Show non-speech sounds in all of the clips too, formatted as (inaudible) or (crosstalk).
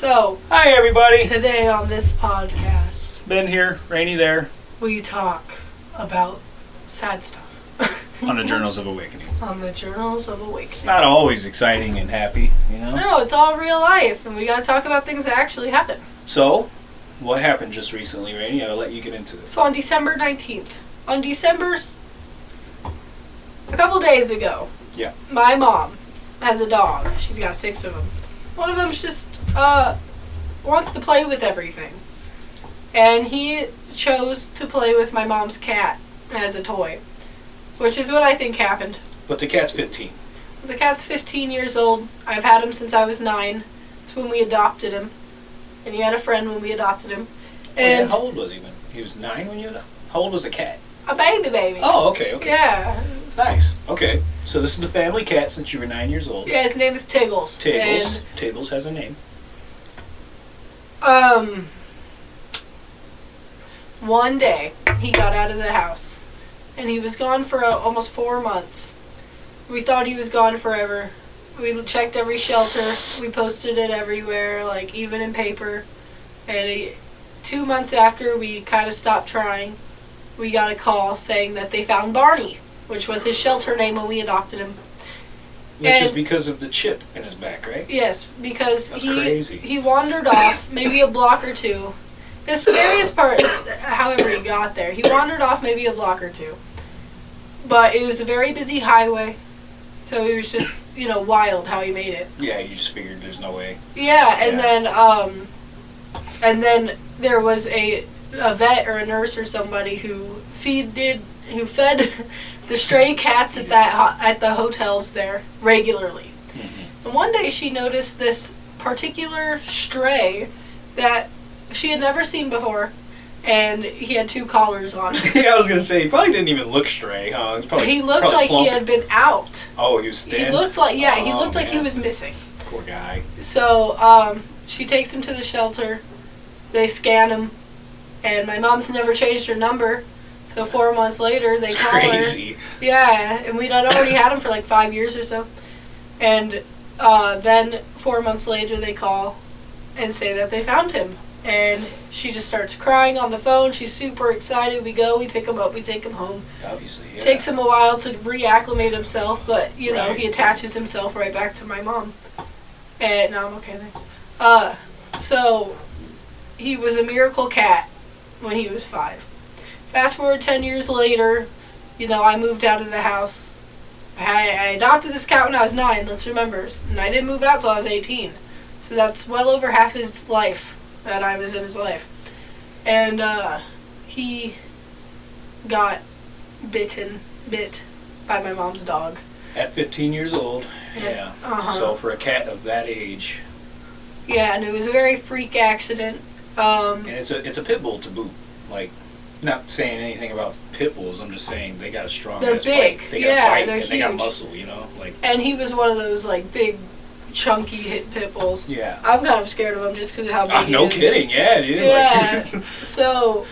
So, Hi, everybody. today on this podcast, Ben here, Rainy there, we talk about sad stuff (laughs) on the Journals of Awakening. on the Journals of Awakening. It's not always exciting and happy, you know? No, it's all real life, and we gotta talk about things that actually happen. So, what happened just recently, Rainy? I'll let you get into this. So, on December 19th, on December's. a couple days ago, Yeah. my mom has a dog. She's got six of them. One of them's just, uh, wants to play with everything. And he chose to play with my mom's cat as a toy, which is what I think happened. But the cat's 15. The cat's 15 years old. I've had him since I was nine. It's when we adopted him. And he had a friend when we adopted him. Oh, yeah, And how old was he when? He was nine when you. adopted? How old was the cat? a baby baby. Oh, okay, okay. Yeah. Nice. Okay. So, this is the family cat since you were nine years old. Yeah, his name is Tiggles. Tables. Tables has a name. Um, one day, he got out of the house. And he was gone for uh, almost four months. We thought he was gone forever. We checked every shelter. We posted it everywhere, like even in paper. And he, two months after we kind of stopped trying, we got a call saying that they found Barney, which was his shelter name when we adopted him. Which is because of the chip in his back, right? Yes, because That's he crazy. he wandered off maybe a block or two. The scariest part is however he got there. He wandered off maybe a block or two. But it was a very busy highway. So it was just, you know, wild how he made it. Yeah, you just figured there's no way. Yeah, and Yeah. then um and then there was a a vet or a nurse or somebody who feeded who fed (laughs) the stray cats at that at the hotels there regularly. Mhm. And one day she noticed this particular stray that she had never seen before, and he had two collars on. (laughs) yeah, I was gonna say he probably didn't even look stray, huh? Probably, he looked like he had been out. Oh, he was. He looked like yeah, he Oh, looked like he was missing. Poor guy. So um, she takes him to the shelter. They scan him, and my mom never changed her number. So four months later, they It's call her. Yeah, and we'd already had him for like five years or so. And uh, then four months later, they call and say that they found him. And she just starts crying on the phone. She's super excited. We go, we pick him up, we take him home. Obviously, yeah. Takes him a while to reacclimate himself, but you know, Right. he attaches himself right back to my mom. And no, I'm okay, thanks. Uh, so he was a miracle cat when he was five. Fast forward 10 years later, you know, I moved out of the house. I, I adopted this cat when I was nine, let's remember. And I didn't move out till I was 18. So that's well over half his life that I was in his life. And uh, he got bitten, bit by my mom's dog. At 15 years old, yeah. Uh-huh. So for a cat of that age, Yeah, and it was a very freak accident. Um, and it's a it's a pit bull to boot. Like, not saying anything about pit bulls. I'm just saying they got a strong. They're big. Bite. They got Yeah, bite they're and they got muscle. You know, like and he was one of those like big, chunky hit pit bulls. yeah. I'm kind of scared of him just because of how big ah, he no is. kidding. Yeah, dude. Yeah. Like, (laughs) So,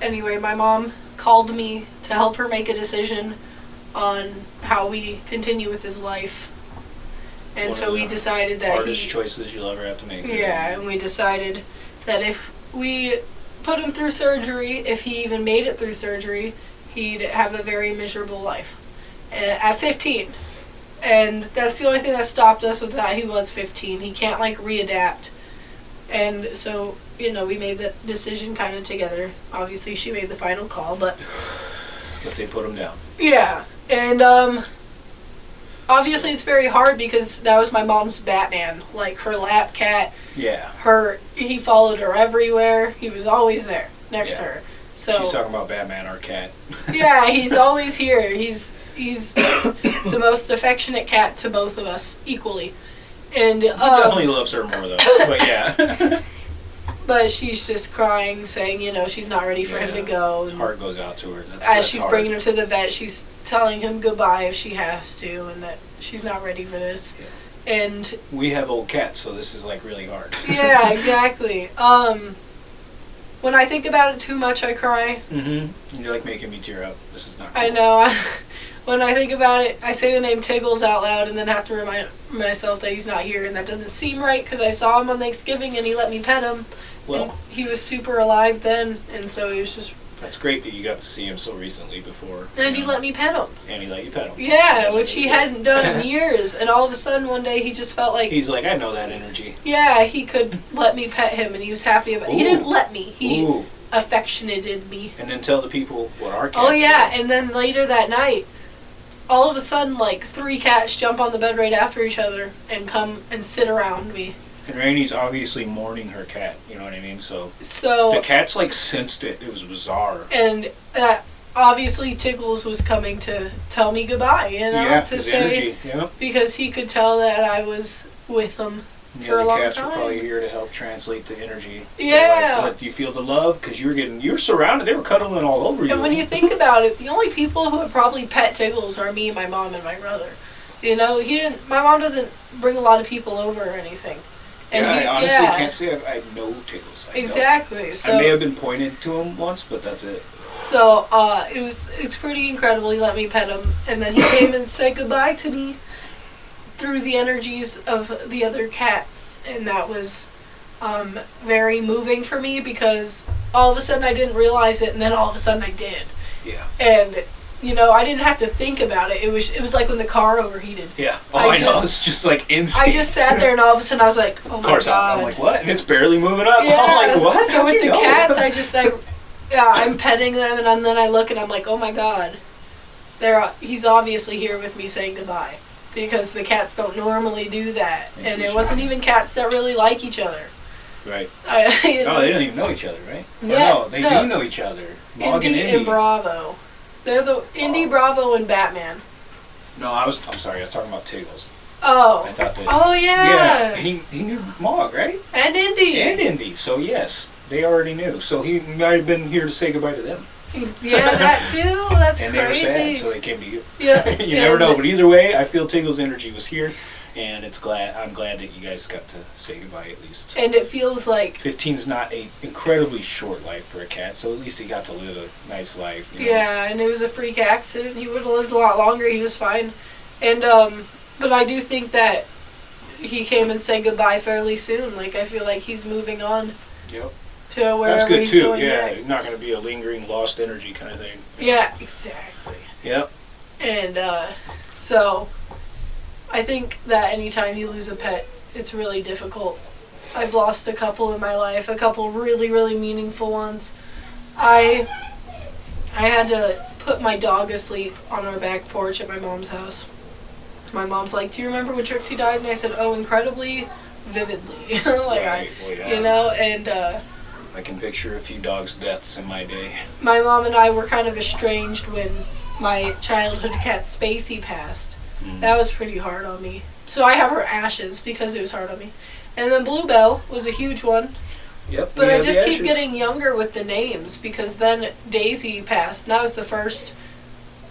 anyway, my mom called me to help her make a decision on how we continue with his life. And One so we decided that hardest he, choices you'll ever have to make. yeah, and we decided that if we put him through surgery, if he even made it through surgery, he'd have a very miserable life at 15. And that's the only thing that stopped us with that. He was 15. He can't like readapt. And so, you know, we made that decision kind of together. Obviously, she made the final call, but But they put him down. yeah. And um obviously it's very hard because that was my mom's Batman, like her lap cat Yeah. her he followed her everywhere. He was always there next to her. So She's talking about Batman, our cat. (laughs) yeah, he's always here. He's he's the most affectionate cat to both of us equally. And He definitely um, loves her more though. But yeah. (laughs) but she's just crying, saying you know she's not ready for him to go. And Heart goes out to her. That's, as that's she's hard. bringing him to the vet, she's telling him goodbye if she has to, and that she's not ready for this. And We have old cats, so this is like really hard. (laughs) yeah, (laughs) exactly. Um, when I think about it too much, I cry. mm-hmm. You're like making me tear up. This is not. I know. (laughs) when I think about it, I say the name Tiggles out loud and then have to remind myself that he's not here, and that doesn't seem right because I saw him on Thanksgiving and he let me pet him. Well, and he was super alive then, and so he was just. that's great that you got to see him so recently before. And he know, let me pet him. and he let you pet him. Yeah, That's which he good. hadn't done in (laughs) years, and all of a sudden one day he just felt like, He's like, I know that energy. yeah, he could let me pet him, and he was happy about. it. He didn't let me. He Ooh, affectionated me. and then tell the people what our Oh yeah, do. and then later that night, all of a sudden, like three cats jump on the bed right after each other and come and sit around me. And Rainey's obviously mourning her cat. You know what I mean? So so the cats like sensed it. It was bizarre. and that obviously Tiggles was coming to tell me goodbye, you know, yeah, to say energy. Yeah. because he could tell that I was with him. The other cats were probably here to help translate the energy. Yeah. Like, what, you feel the love because you're getting you're surrounded. They were cuddling all over you. And when you (laughs) think about it, the only people who have probably pet Tiggles are me, my mom, and my brother. You know, he didn't. My mom doesn't bring a lot of people over or anything. And yeah, he- I honestly yeah, can't say I've, I know Tiggles. I. Exactly. So I may have been pointed to him once, but that's it. So uh, it was it's pretty incredible. He let me pet him, and then he came and said goodbye to me through the energies of the other cats, and that was um, very moving for me because all of a sudden I didn't realize it, and then all of a sudden I did, Yeah. and you know I didn't have to think about it. It was it was like when the car overheated. Yeah. Oh, I I, know. just- It's just like instinct. I just sat there, and all of a sudden I was like, "Oh my Car's god!" out. I'm like, what? And it's barely moving up. (laughs) Yeah. I'm like, what? So How'd with the know? cats, I (laughs) just like, yeah, I'm petting them, and then I look and I'm like, oh my god, they're he's obviously here with me saying goodbye, because the cats don't normally do that, and it wasn't even cats that really like each other. Right. (laughs) You No, know, they don't even know each other, right? Yeah, no, they no. do know each other. Mog Indy and and Bravo, they're the Indy, Oh. Bravo, and Batman. no, I was. I'm sorry. I was talking about Tiggles. Oh, I thought that. oh yeah. yeah, He he knew Mog, right? and Indy. And Indy. So yes, they already knew. So he might have been here to say goodbye to them. Yeah, that too. That's and they were crazy. sad, so they came to you. yeah, (laughs) you never know, but either way, I feel Tiggle's energy was here, and it's glad. I'm glad that you guys got to say goodbye at least. And it feels like 15's not a incredibly short life for a cat, so at least he got to live a nice life. You know? Yeah, and it was a freak accident. He would have lived a lot longer. He was fine. And um but I do think that he came and said goodbye fairly soon. Like I feel like he's moving on Yep. To wherever That's good he's too. going Yeah, next. it's not going to be a lingering lost energy kind of thing. Yeah, exactly. Yep. And uh so I think that anytime you lose a pet, it's really difficult. I've lost a couple in my life, a couple really, really meaningful ones. I I had to put my dog asleep on our back porch at my mom's house. My mom's like, "Do you remember when Trixie died?" And I said, "Oh, incredibly vividly." (laughs) like right. Well, I, yeah. you know, and uh, I can picture a few dogs' deaths in my day. my mom and I were kind of estranged when my childhood cat Spacey passed. Mm. That was pretty hard on me. So I have her ashes because it was hard on me. And then Bluebell was a huge one. Yep. But I just keep getting younger with the names because then Daisy passed. And that was the first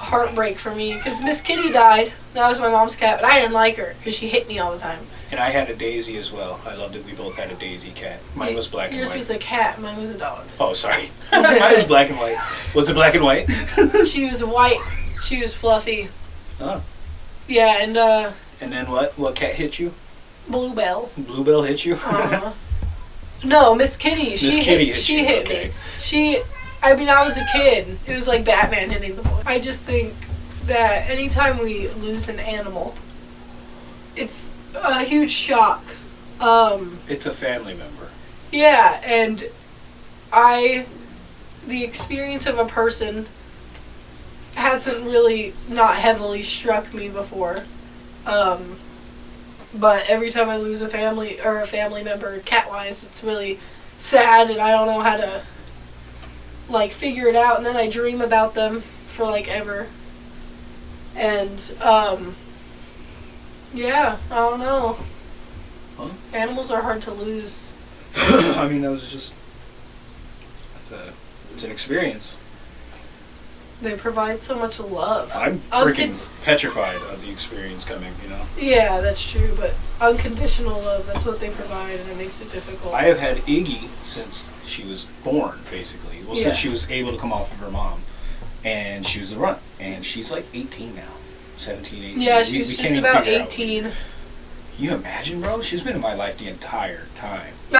heartbreak for me because Miss Kitty died. That was my mom's cat, but I didn't like her because she hit me all the time. And I had a Daisy as well. I loved it. We both had a Daisy cat. Mine was black and Yours white. was a cat. Mine was a dog. Oh, sorry. (laughs) Mine was black and white. Was it black and white? (laughs) she was white. She was fluffy. Oh. Yeah, and uh, And then what? What cat hit you? Bluebell. Bluebell hit you? Uh-huh. (laughs) no, Miss Kitty. She Miss hit, Kitty hit she you, hit okay. me. She. I mean, I was a kid. It was like Batman hitting the boy. I just think that anytime we lose an animal, it's a huge shock. Um, It's a family member. yeah, and I, the experience of a person hasn't really not heavily struck me before. Um, but every time I lose a family or a family member, cat wise, it's really sad, and I don't know how to like figure it out. And then I dream about them for like ever. And um, yeah, I don't know. Huh? Animals are hard to lose. (coughs) I mean, that was just. A, it's an experience. They provide so much love. I'm Uncon- freaking petrified of the experience coming, you know? Yeah, that's true, but unconditional love, that's what they provide, and it makes it difficult. I have had Iggy since she was born, basically. Well, Yeah. since she was able to come off of her mom. and she was the runt, and she's like 18 now, 17, 18. Yeah, she's we just can't about figure out. 18. You imagine, bro? She's been in my life the entire time.